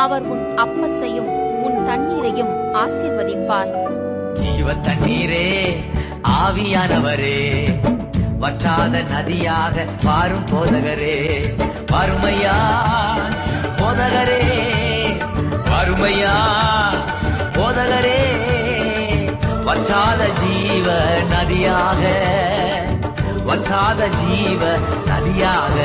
அவர் உன் அப்பத்தையும் உன் தண்ணீரையும் ஆசீர்வதிப்பார். ஜீவ தண்ணீரே ஆவியானவரே. வற்றாத நதியாக பாரும் போதகரே. வறுமையா போதகரே. வறுமையா போதகரே. வற்றாத ஜீவ நதியாக வற்றாத ஜீவ நதியாக.